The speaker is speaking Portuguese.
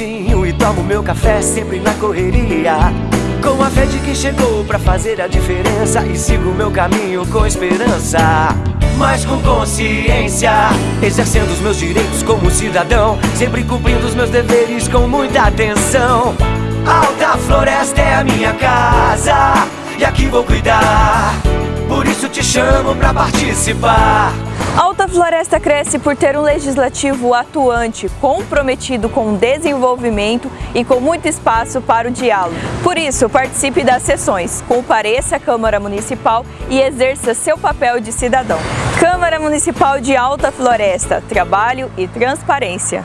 Cedinho e tomo meu café sempre na correria. Com a fé de que chegou pra fazer a diferença E sigo meu caminho com esperança. Mas com consciência Exercendo os meus direitos como cidadão Sempre cumprindo os meus deveres com muita atenção. Alta Floresta é a minha casa E aqui vou cuidar Por isso te chamo pra participar Alta Floresta cresce por ter um legislativo atuante, comprometido com o desenvolvimento e com muito espaço para o diálogo. Por isso, participe das sessões, compareça à Câmara Municipal e exerça seu papel de cidadão. Câmara Municipal de Alta Floresta, trabalho e transparência.